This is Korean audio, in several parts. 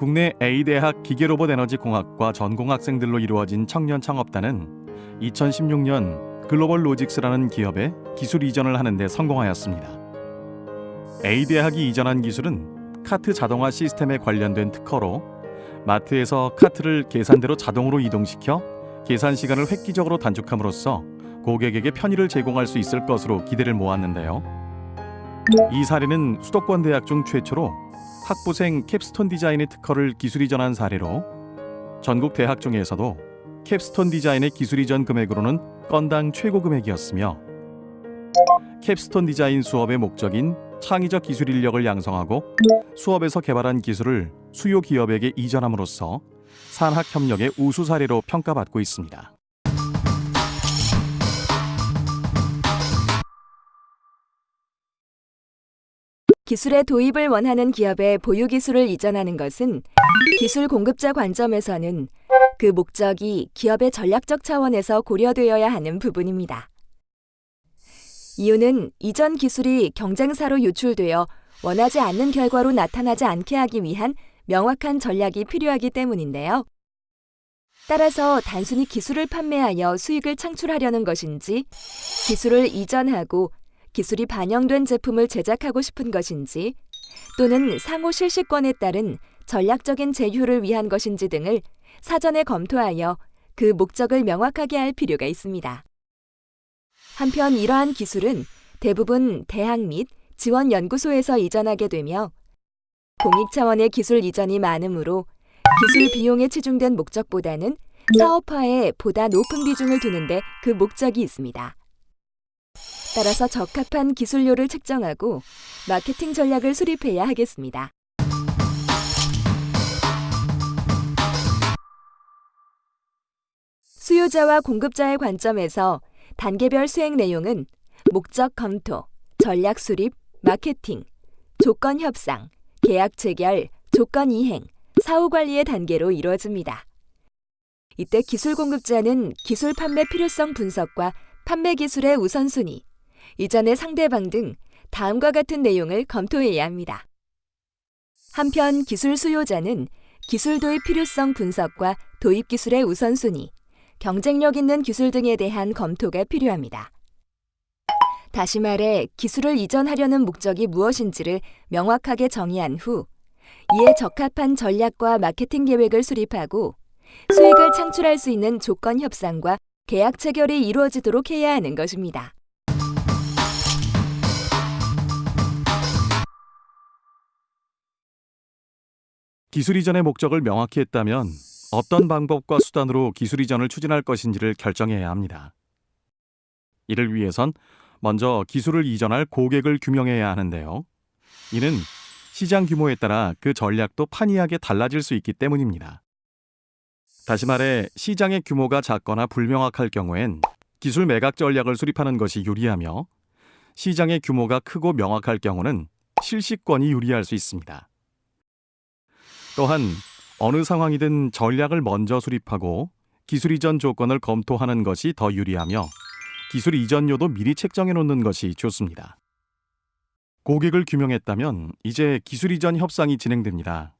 국내 A대학 기계로봇 에너지 공학과 전공 학생들로 이루어진 청년 창업단은 2016년 글로벌 로직스라는 기업에 기술 이전을 하는 데 성공하였습니다. A대학이 이전한 기술은 카트 자동화 시스템에 관련된 특허로 마트에서 카트를 계산대로 자동으로 이동시켜 계산 시간을 획기적으로 단축함으로써 고객에게 편의를 제공할 수 있을 것으로 기대를 모았는데요. 이 사례는 수도권 대학 중 최초로 학부생 캡스톤 디자인의 특허를 기술 이전한 사례로 전국 대학 중에서도 캡스톤 디자인의 기술 이전 금액으로는 건당 최고 금액이었으며 캡스톤 디자인 수업의 목적인 창의적 기술 인력을 양성하고 수업에서 개발한 기술을 수요 기업에게 이전함으로써 산학 협력의 우수 사례로 평가받고 있습니다. 기술의 도입을 원하는 기업에 보유 기술을 이전하는 것은 기술 공급자 관점에서는 그 목적이 기업의 전략적 차원에서 고려되어야 하는 부분입니다. 이유는 이전 기술이 경쟁사로 유출되어 원하지 않는 결과로 나타나지 않게 하기 위한 명확한 전략이 필요하기 때문인데요. 따라서 단순히 기술을 판매하여 수익을 창출하려는 것인지 기술을 이전하고 기술이 반영된 제품을 제작하고 싶은 것인지 또는 상호 실시권에 따른 전략적인 제휴를 위한 것인지 등을 사전에 검토하여 그 목적을 명확하게 할 필요가 있습니다. 한편 이러한 기술은 대부분 대학 및 지원 연구소에서 이전하게 되며 공익 차원의 기술 이전이 많으므로 기술 비용에 치중된 목적보다는 사업화에 보다 높은 비중을 두는데 그 목적이 있습니다. 따라서 적합한 기술료를 책정하고 마케팅 전략을 수립해야 하겠습니다. 수요자와 공급자의 관점에서 단계별 수행 내용은 목적 검토, 전략 수립, 마케팅, 조건 협상, 계약 체결, 조건 이행, 사후 관리의 단계로 이루어집니다. 이때 기술 공급자는 기술 판매 필요성 분석과 판매 기술의 우선순위, 이전의 상대방 등 다음과 같은 내용을 검토해야 합니다. 한편 기술 수요자는 기술 도입 필요성 분석과 도입 기술의 우선순위, 경쟁력 있는 기술 등에 대한 검토가 필요합니다. 다시 말해 기술을 이전하려는 목적이 무엇인지를 명확하게 정의한 후 이에 적합한 전략과 마케팅 계획을 수립하고 수익을 창출할 수 있는 조건 협상과 계약 체결이 이루어지도록 해야 하는 것입니다. 기술 이전의 목적을 명확히 했다면 어떤 방법과 수단으로 기술 이전을 추진할 것인지를 결정해야 합니다. 이를 위해선 먼저 기술을 이전할 고객을 규명해야 하는데요. 이는 시장 규모에 따라 그 전략도 판이하게 달라질 수 있기 때문입니다. 다시 말해 시장의 규모가 작거나 불명확할 경우엔 기술 매각 전략을 수립하는 것이 유리하며 시장의 규모가 크고 명확할 경우는 실시권이 유리할 수 있습니다. 또한 어느 상황이든 전략을 먼저 수립하고 기술 이전 조건을 검토하는 것이 더 유리하며 기술 이전료도 미리 책정해 놓는 것이 좋습니다. 고객을 규명했다면 이제 기술 이전 협상이 진행됩니다.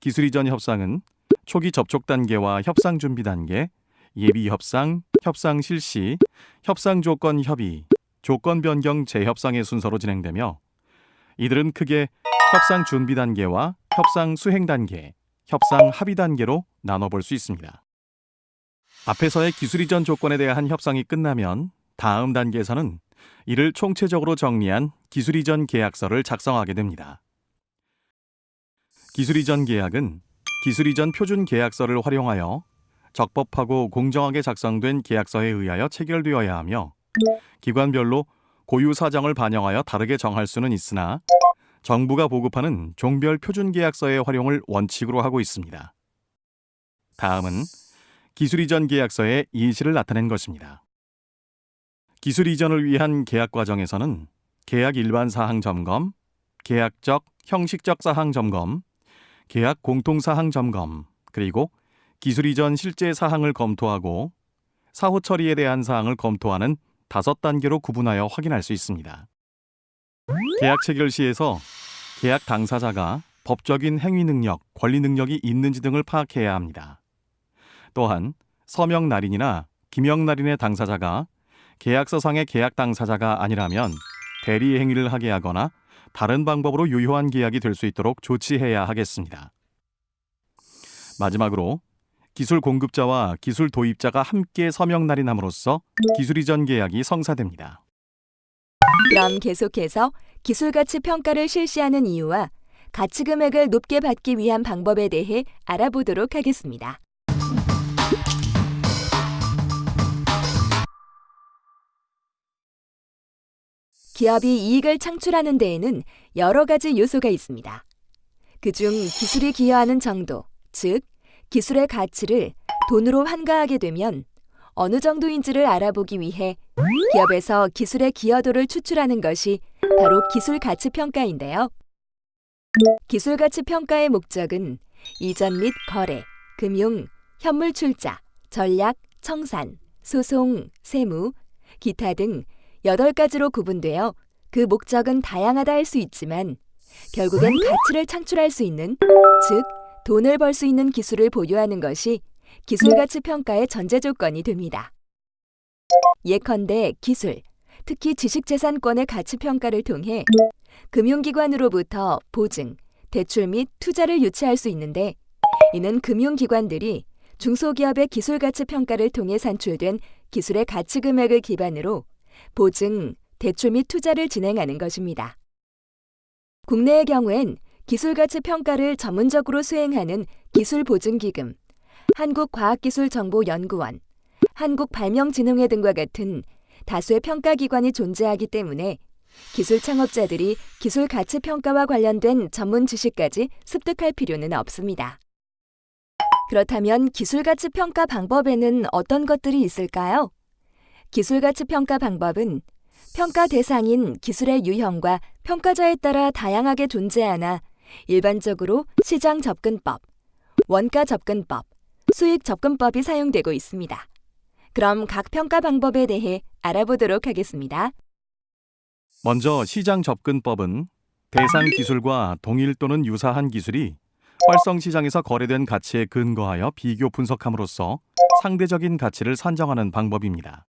기술 이전 협상은 초기 접촉 단계와 협상 준비 단계, 예비 협상, 협상 실시, 협상 조건 협의, 조건 변경 재협상의 순서로 진행되며 이들은 크게 협상 준비 단계와 협상 수행 단계, 협상 합의 단계로 나눠볼 수 있습니다. 앞에서의 기술 이전 조건에 대한 협상이 끝나면 다음 단계에서는 이를 총체적으로 정리한 기술 이전 계약서를 작성하게 됩니다. 기술 이전 계약은 기술 이전 표준 계약서를 활용하여 적법하고 공정하게 작성된 계약서에 의하여 체결되어야 하며 기관별로 고유 사정을 반영하여 다르게 정할 수는 있으나 정부가 보급하는 종별 표준 계약서의 활용을 원칙으로 하고 있습니다. 다음은 기술 이전 계약서의 이실을 나타낸 것입니다. 기술 이전을 위한 계약 과정에서는 계약 일반 사항 점검, 계약적, 형식적 사항 점검, 계약 공통 사항 점검, 그리고 기술 이전 실제 사항을 검토하고 사후 처리에 대한 사항을 검토하는 다섯 단계로 구분하여 확인할 수 있습니다. 계약 체결 시에서 계약 당사자가 법적인 행위 능력, 권리 능력이 있는지 등을 파악해야 합니다. 또한 서명 날인이나 기명 날인의 당사자가 계약서상의 계약 당사자가 아니라면 대리 행위를 하게 하거나 다른 방법으로 유효한 계약이 될 수 있도록 조치해야 하겠습니다. 마지막으로 기술 공급자와 기술 도입자가 함께 서명 날인함으로써 기술 이전 계약이 성사됩니다. 그럼 계속해서 기술 가치 평가를 실시하는 이유와 가치 금액을 높게 받기 위한 방법에 대해 알아보도록 하겠습니다. 기업이 이익을 창출하는 데에는 여러 가지 요소가 있습니다. 그중 기술이 기여하는 정도, 즉 기술의 가치를 돈으로 환가하게 되면 어느 정도인지를 알아보기 위해 기업에서 기술의 기여도를 추출하는 것이 바로 기술 가치 평가인데요. 기술 가치 평가의 목적은 이전 및 거래, 금융, 현물 출자, 전략, 청산, 소송, 세무, 기타 등 8가지로 구분되어 그 목적은 다양하다 할 수 있지만 결국엔 가치를 창출할 수 있는 즉 돈을 벌 수 있는 기술을 보유하는 것이 기술 가치 평가의 전제 조건이 됩니다. 예컨대 기술, 특히 지식재산권의 가치 평가를 통해 금융기관으로부터 보증, 대출 및 투자를 유치할 수 있는데 이는 금융기관들이 중소기업의 기술 가치 평가를 통해 산출된 기술의 가치 금액을 기반으로 보증, 대출 및 투자를 진행하는 것입니다. 국내의 경우엔 기술 가치 평가를 전문적으로 수행하는 기술 보증 기금, 한국과학기술정보연구원, 한국발명진흥회 등과 같은 다수의 평가 기관이 존재하기 때문에 기술 창업자들이 기술 가치 평가와 관련된 전문 지식까지 습득할 필요는 없습니다. 그렇다면 기술 가치 평가 방법에는 어떤 것들이 있을까요? 기술 가치 평가 방법은 평가 대상인 기술의 유형과 평가자에 따라 다양하게 존재하나 일반적으로 시장 접근법, 원가 접근법, 수익 접근법이 사용되고 있습니다. 그럼 각 평가 방법에 대해 알아보도록 하겠습니다. 먼저 시장 접근법은 대상 기술과 동일 또는 유사한 기술이 활성 시장에서 거래된 가치에 근거하여 비교 분석함으로써 상대적인 가치를 산정하는 방법입니다.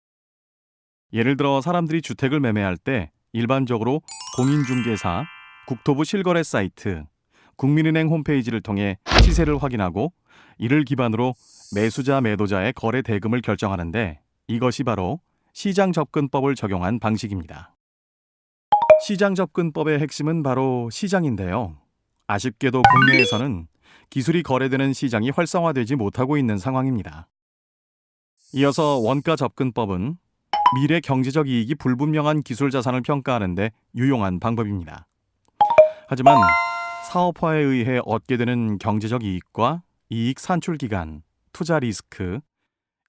예를 들어 사람들이 주택을 매매할 때 일반적으로 공인중개사, 국토부 실거래 사이트, 국민은행 홈페이지를 통해 시세를 확인하고 이를 기반으로 매수자 매도자의 거래 대금을 결정하는데 이것이 바로 시장 접근법을 적용한 방식입니다. 시장 접근법의 핵심은 바로 시장인데요. 아쉽게도 국내에서는 기술이 거래되는 시장이 활성화되지 못하고 있는 상황입니다. 이어서 원가 접근법은 미래 경제적 이익이 불분명한 기술 자산을 평가하는데 유용한 방법입니다. 하지만 사업화에 의해 얻게 되는 경제적 이익과 이익 산출 기간, 투자 리스크,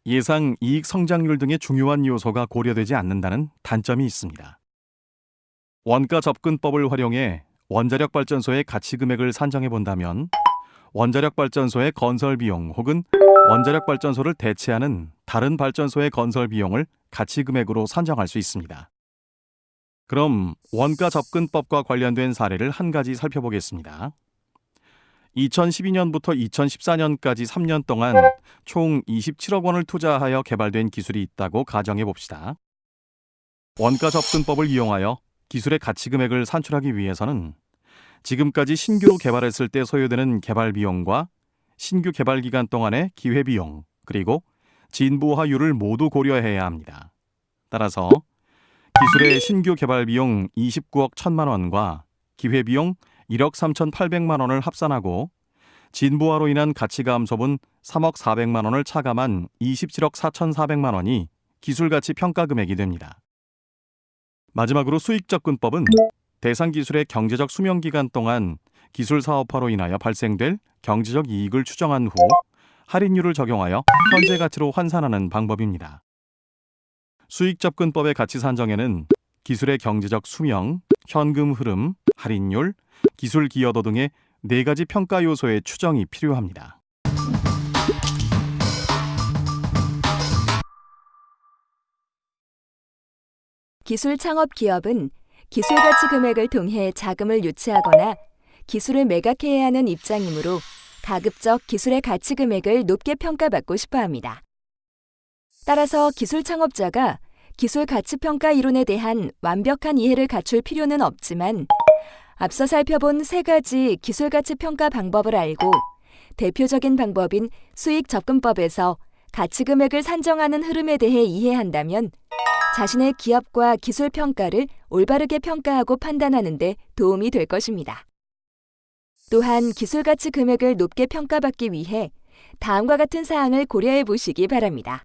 예상 이익 성장률 등의 중요한 요소가 고려되지 않는다는 단점이 있습니다. 원가 접근법을 활용해 원자력 발전소의 가치 금액을 산정해 본다면 원자력 발전소의 건설 비용 혹은 원자력 발전소를 대체하는 다른 발전소의 건설 비용을 가치 금액으로 산정할 수 있습니다. 그럼 원가 접근법과 관련된 사례를 한 가지 살펴보겠습니다. 2012년부터 2014년까지 3년 동안 총 27억 원을 투자하여 개발된 기술이 있다고 가정해 봅시다. 원가 접근법을 이용하여 기술의 가치 금액을 산출하기 위해서는 지금까지 신규로 개발했을 때 소요되는 개발 비용과 신규 개발 기간 동안의 기회 비용, 그리고 진보화율을 모두 고려해야 합니다. 따라서 기술의 신규 개발 비용 29억 1천만 원과 기회 비용 1억 3,800만 원을 합산하고 진보화로 인한 가치 감소분 3억 400만 원을 차감한 27억 4,400만 원이 기술 가치 평가 금액이 됩니다. 마지막으로 수익 접근법은 대상 기술의 경제적 수명 기간 동안 기술 사업화로 인하여 발생될 경제적 이익을 추정한 후 할인율을 적용하여 현재 가치로 환산하는 방법입니다. 수익 접근법의 가치 산정에는 기술의 경제적 수명, 현금 흐름, 할인율, 기술 기여도 등의 네 가지 평가 요소의 추정이 필요합니다. 기술 창업 기업은 기술 가치 금액을 통해 자금을 유치하거나 기술을 매각해야 하는 입장이므로 가급적 기술의 가치 금액을 높게 평가받고 싶어 합니다. 따라서 기술 창업자가 기술 가치 평가 이론에 대한 완벽한 이해를 갖출 필요는 없지만 앞서 살펴본 세 가지 기술 가치 평가 방법을 알고 대표적인 방법인 수익 접근법에서 가치 금액을 산정하는 흐름에 대해 이해한다면 자신의 기업과 기술 평가를 올바르게 평가하고 판단하는 데 도움이 될 것입니다. 또한 기술 가치 금액을 높게 평가받기 위해 다음과 같은 사항을 고려해 보시기 바랍니다.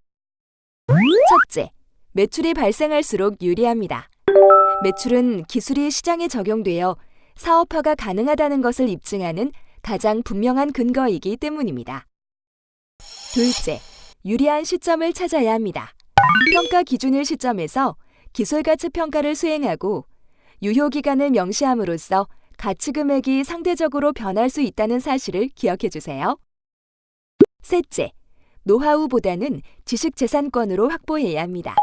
첫째, 매출이 발생할수록 유리합니다. 매출은 기술이 시장에 적용되어 사업화가 가능하다는 것을 입증하는 가장 분명한 근거이기 때문입니다. 둘째, 유리한 시점을 찾아야 합니다. 평가 기준일 시점에서 기술 가치 평가를 수행하고 유효 기간을 명시함으로써 가치 금액이 상대적으로 변할 수 있다는 사실을 기억해 주세요. 셋째, 노하우보다는 지식재산권으로 확보해야 합니다.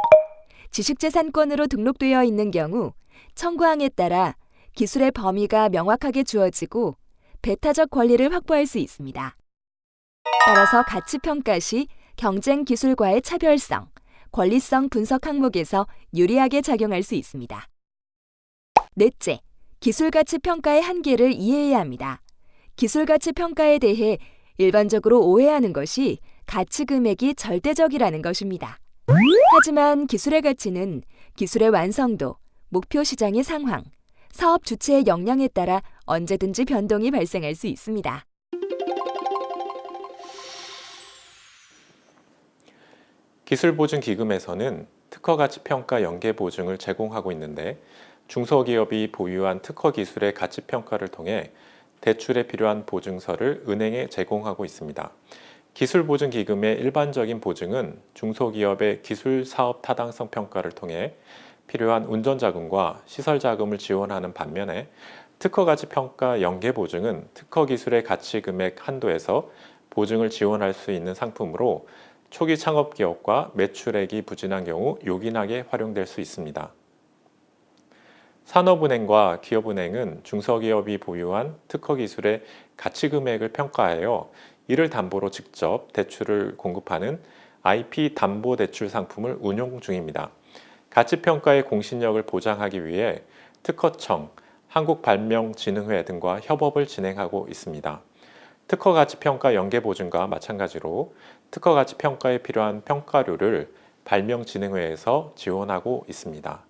지식재산권으로 등록되어 있는 경우 청구항에 따라 기술의 범위가 명확하게 주어지고 배타적 권리를 확보할 수 있습니다. 따라서 가치 평가 시 경쟁 기술과의 차별성, 권리성 분석 항목에서 유리하게 작용할 수 있습니다. 넷째, 기술 가치 평가의 한계를 이해해야 합니다. 기술 가치 평가에 대해 일반적으로 오해하는 것이 가치 금액이 절대적이라는 것입니다. 하지만 기술의 가치는 기술의 완성도, 목표 시장의 상황, 사업 주체의 역량에 따라 언제든지 변동이 발생할 수 있습니다. 기술보증기금에서는 특허가치평가 연계보증을 제공하고 있는데 중소기업이 보유한 특허기술의 가치평가를 통해 대출에 필요한 보증서를 은행에 제공하고 있습니다. 기술보증기금의 일반적인 보증은 중소기업의 기술사업 타당성 평가를 통해 필요한 운전자금과 시설자금을 지원하는 반면에 특허가치평가 연계보증은 특허기술의 가치금액 한도에서 보증을 지원할 수 있는 상품으로 초기 창업 기업과 매출액이 부진한 경우 요긴하게 활용될 수 있습니다. 산업은행과 기업은행은 중소기업이 보유한 특허기술의 가치금액을 평가하여 이를 담보로 직접 대출을 공급하는 IP 담보 대출 상품을 운용 중입니다. 가치평가의 공신력을 보장하기 위해 특허청, 한국발명진흥회 등과 협업을 진행하고 있습니다. 특허 가치평가 연계 보증과 마찬가지로 특허 가치평가에 필요한 평가료를 발명진흥회에서 지원하고 있습니다.